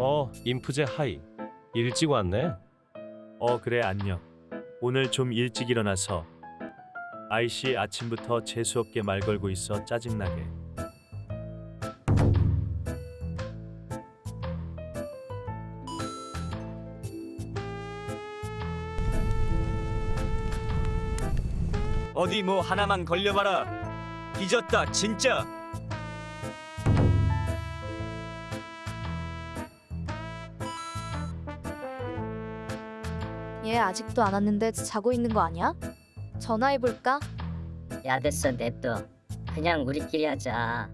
어, 인프제 하이. 일찍 왔네. 어 그래 안녕. 오늘 좀 일찍 일어나서 아이씨 아침부터 재수 없게 말 걸고 있어 짜증나게. 어디 뭐 하나만 걸려봐라. 뒤졌다 진짜. 얘 아직도 안 왔는데 자고 있는 거 아니야? 전화해볼까? 야 됐어 냅둬 그냥 우리끼리 하자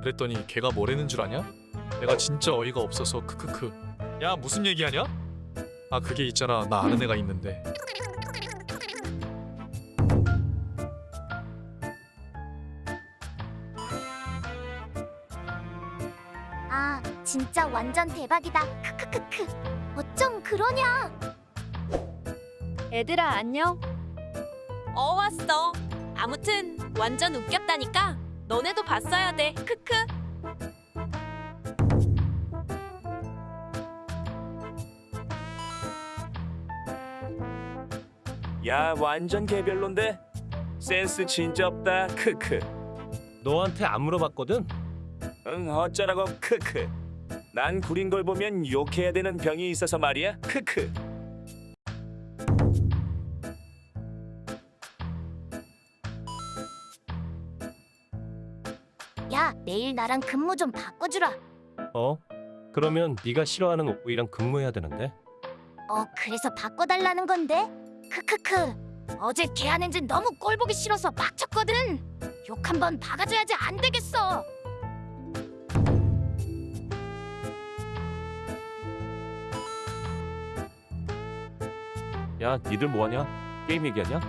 그랬더니 걔가 뭐라는 줄 아냐? 내가 진짜 어이가 없어서 크크크 야 무슨 얘기하냐? 아 그게 있잖아 나 아는 애가 있는데 아, 진짜 완전 대박이다. 크크크크. 어쩜 그러냐? 얘들아 안녕? 어 왔어. 아무튼 완전 웃겼다니까. 너네도 봤어야 돼. 크크. 야 완전 개별론데 센스 진짜 없다 크크. 너한테 안 물어봤거든. 응 어쩌라고 크크. 난 구린 걸 보면 욕해야 되는 병이 있어서 말이야 크크. 야, 내일 나랑 근무 좀 바꿔주라. 어? 그러면 네가 싫어하는 오이랑 근무해야 되는데. 어, 그래서 바꿔달라는 건데? 크크크. 어제 걔 하는 짓 너무 꼴보기 싫어서 빡쳤거든. 욕 한번 박아줘야지 안 되겠어. 야, 니들 뭐하냐? 게임 얘기하냐?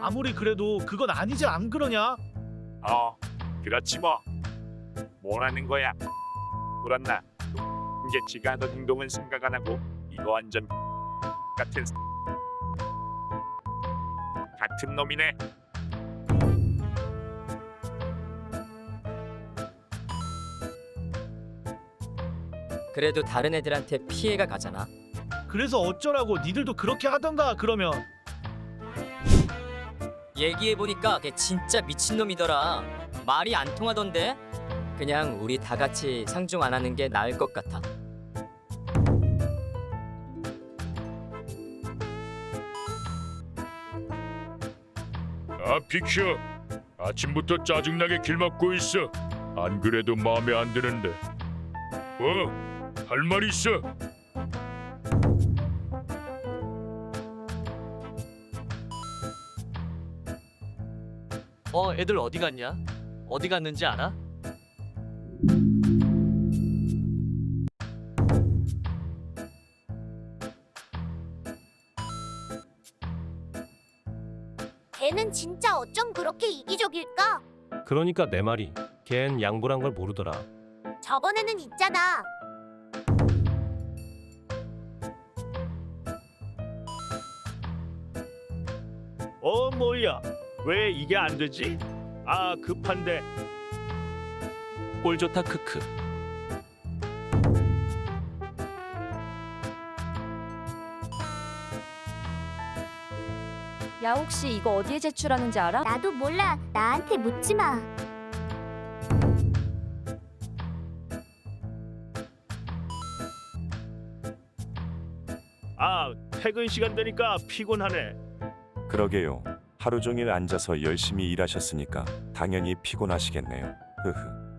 아무리 그래도 그건 아니지 안 그러냐? 어, 그렇지 뭐. 뭐라는 거야? 그렇나? 이제 지가 하던 행동은 생각 안 하고 이거 완전 같은 같은 놈이네. 그래도 다른 애들한테 피해가 가잖아. 그래서 어쩌라고 니들도 그렇게 하던가 그러면 얘기해 보니까 걔 진짜 미친놈이더라. 말이 안 통하던데. 그냥 우리 다 같이 상종 안 하는 게 나을 것 같아. 아 빅쇼, 아침부터 짜증나게 길 막고 있어. 안 그래도 마음에 안 드는데. 뭐? 할 말 있어? 어, 애들 어디 갔냐? 어디 갔는지 알아? 걔는 진짜 어쩜 그렇게 이기적일까? 그러니까 내 말이. 걘 양보란 걸 모르더라. 저번에는 있잖아. 어 뭐야? 왜 이게 안 되지? 아 급한데. 꼴 좋다 크크. 야 혹시 이거 어디에 제출하는지 알아? 나도 몰라. 나한테 묻지 마. 아 퇴근 시간 되니까 피곤하네. 그러게요. 하루 종일 앉아서 열심히 일하셨으니까 당연히 피곤하시겠네요. 흐흐.